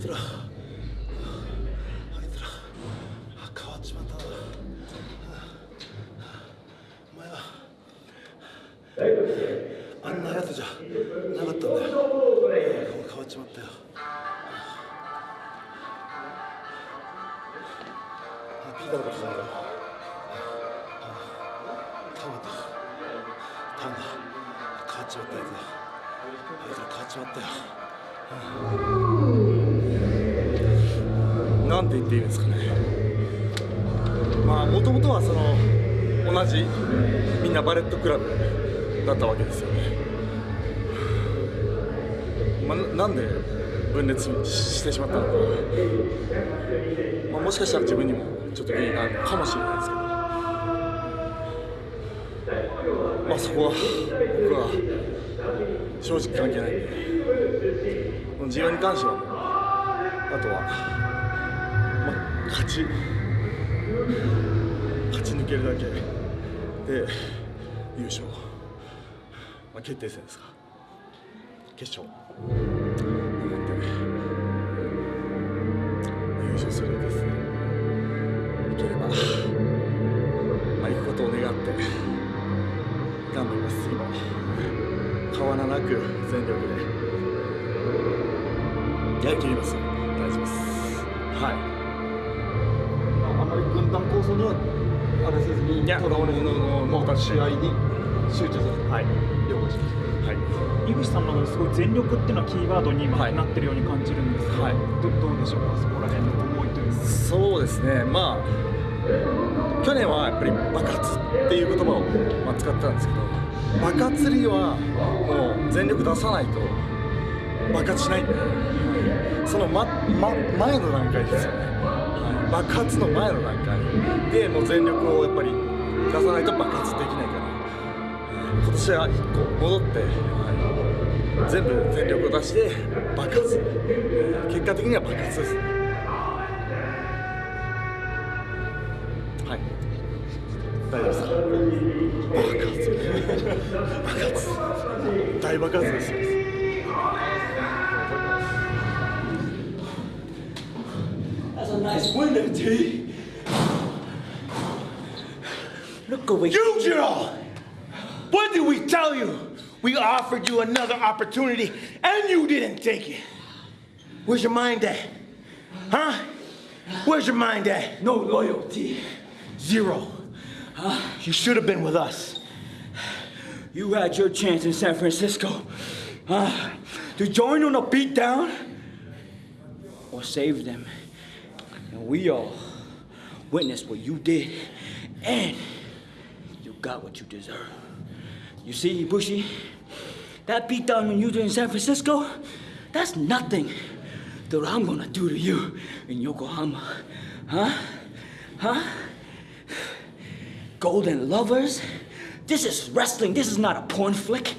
つら。あいつら。変わっちまったな。お前は。あんなやつじゃなかったんだよ。変わっちまったよ。あピーターのことじゃないかタマだ。タマだ。変わっちまったやつだ。あいつら変わっちまったよ。なんて言っていいんですかね。まあもともとはその同じみんなバレットクラブだったわけですよね、まあ、なんで分裂してしまったのか、まあ、もしかしたら自分にもちょっと原因があるかもしれないですけど。まあそこは僕は正直関係ないんで。自分に関してはあとは、ま、勝ち勝ち抜けるだけで優勝、まあ、決定戦ですか。決勝。思って、まあ、優勝するだけですいければ、まあ、行くことを願って頑張ります。次も変わらなく全力で。やりきります大丈夫です。はい。軍団構想にはあれせずにとらわれずに試合に集中するはい。了解しました。はい。井口さんのすごい全力っていうのはキーワードに今はい。なってるように感じるんですが、はい。どどうでしょうか？そこら辺の思いというか。そうですね。まあ去年はやっぱり爆発っていう言葉を、まあ、使ってたんですけど爆発にはもう全力出さないと爆発しない。んでその、まま、前の段階ですよね。はい爆発の前の段階。でもう全力をやっぱり出さないと爆発できないから。今年は1個戻って、全部全力を出して爆発。結果的には爆発です。ねはい。大丈夫ですか？爆発。爆発。大爆発ですよ nice window, T. Look here. Yujiro! What did we tell you? We offered you another opportunity and you didn't take it. Where's your mind at? Huh? Where's your mind at? No loyalty. Zero. Huh? You should have been with us. You had your chance in San Francisco. Uh, to join on a beatdown or save them. We all witnessed what you did. And you got what you deserve. You see, Bushy, that beatdown when you did in San Francisco, that's nothing to what I'm gonna do to you in Yokohama. Huh? Huh? Golden lovers? This is wrestling. This is not a porn flick.